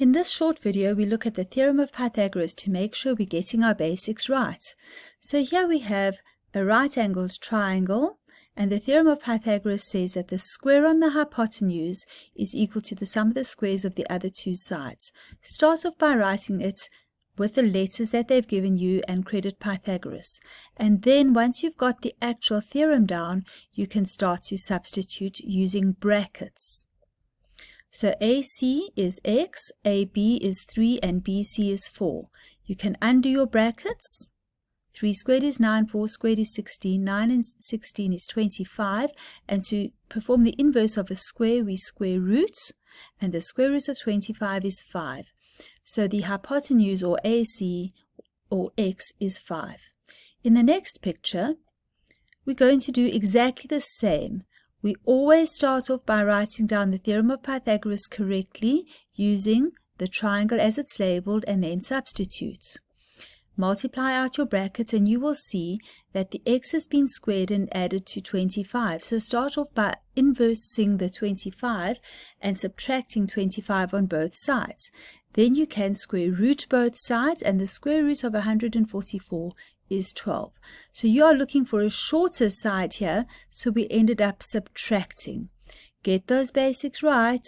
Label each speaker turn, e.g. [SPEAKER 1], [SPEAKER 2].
[SPEAKER 1] In this short video, we look at the theorem of Pythagoras to make sure we're getting our basics right. So here we have a right angled triangle, and the theorem of Pythagoras says that the square on the hypotenuse is equal to the sum of the squares of the other two sides. Start off by writing it with the letters that they've given you and credit Pythagoras. And then once you've got the actual theorem down, you can start to substitute using brackets. So AC is x, AB is 3, and BC is 4. You can undo your brackets. 3 squared is 9, 4 squared is 16, 9 and 16 is 25. And to perform the inverse of a square, we square root, and the square root of 25 is 5. So the hypotenuse, or AC, or x, is 5. In the next picture, we're going to do exactly the same. We always start off by writing down the theorem of Pythagoras correctly using the triangle as it's labeled and then substitute. Multiply out your brackets and you will see that the x has been squared and added to 25. So start off by inversing the 25 and subtracting 25 on both sides. Then you can square root both sides and the square root of 144 is 12. So you are looking for a shorter side here, so we ended up subtracting. Get those basics right.